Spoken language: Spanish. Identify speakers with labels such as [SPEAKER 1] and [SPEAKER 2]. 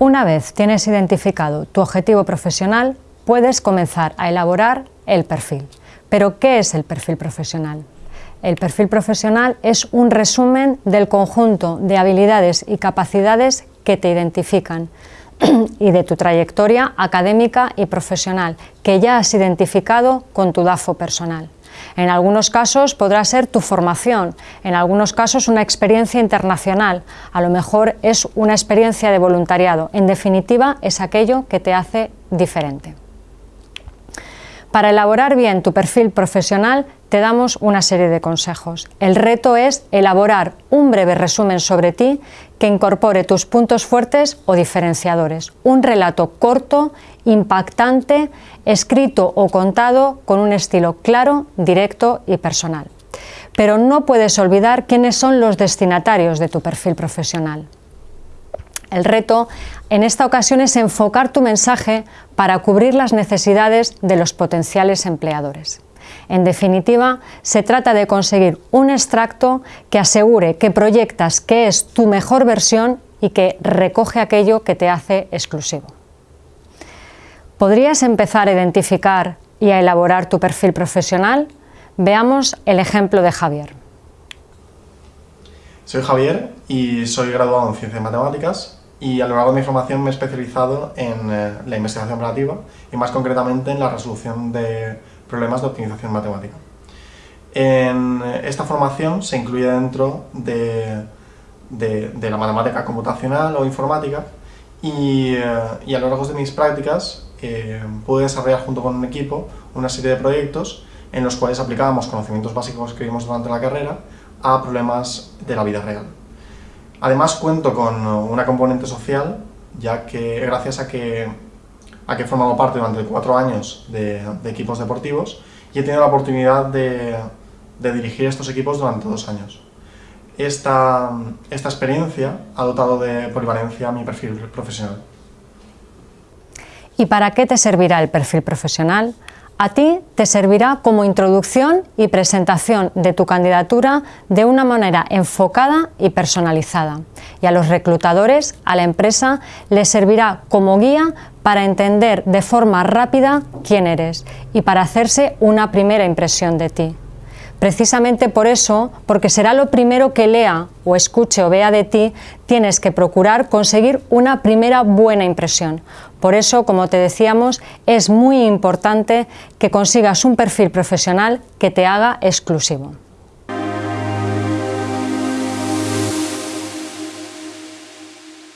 [SPEAKER 1] Una vez tienes identificado tu objetivo profesional, puedes comenzar a elaborar el perfil. Pero, ¿qué es el perfil profesional? El perfil profesional es un resumen del conjunto de habilidades y capacidades que te identifican y de tu trayectoria académica y profesional que ya has identificado con tu DAFO personal. En algunos casos podrá ser tu formación, en algunos casos una experiencia internacional, a lo mejor es una experiencia de voluntariado. En definitiva, es aquello que te hace diferente. Para elaborar bien tu perfil profesional te damos una serie de consejos. El reto es elaborar un breve resumen sobre ti que incorpore tus puntos fuertes o diferenciadores. Un relato corto, impactante, escrito o contado con un estilo claro, directo y personal. Pero no puedes olvidar quiénes son los destinatarios de tu perfil profesional. El reto en esta ocasión es enfocar tu mensaje para cubrir las necesidades de los potenciales empleadores. En definitiva, se trata de conseguir un extracto que asegure que proyectas que es tu mejor versión y que recoge aquello que te hace exclusivo. ¿Podrías empezar a identificar y a elaborar tu perfil profesional? Veamos el ejemplo de Javier.
[SPEAKER 2] Soy Javier y soy graduado en Ciencias Matemáticas y a lo largo de mi formación me he especializado en eh, la investigación operativa y más concretamente en la resolución de problemas de optimización matemática. En esta formación se incluye dentro de, de, la matemática computacional o informática y, eh, y, a lo largo de mis prácticas eh, pude desarrollar junto con un equipo una serie de proyectos en los cuales aplicábamos conocimientos básicos que vimos durante la carrera a problemas de la vida real. Además cuento con una componente social, ya que gracias a que, he formado parte durante cuatro años de, equipos deportivos y he tenido la oportunidad de, dirigir estos equipos durante dos años. Esta, esta experiencia ha dotado de polivalencia mi perfil profesional.
[SPEAKER 1] ¿Y para qué te servirá el perfil profesional? A ti te servirá como introducción y presentación de tu candidatura de una manera enfocada y personalizada. Y a los reclutadores, a la empresa, les servirá como guía para entender de forma rápida quién eres y para hacerse una primera impresión de ti. Precisamente por eso, porque será lo primero que lea o escuche o vea de ti, tienes que procurar conseguir una primera buena impresión. Por eso, como te decíamos, es muy importante que consigas un perfil profesional que te haga exclusivo.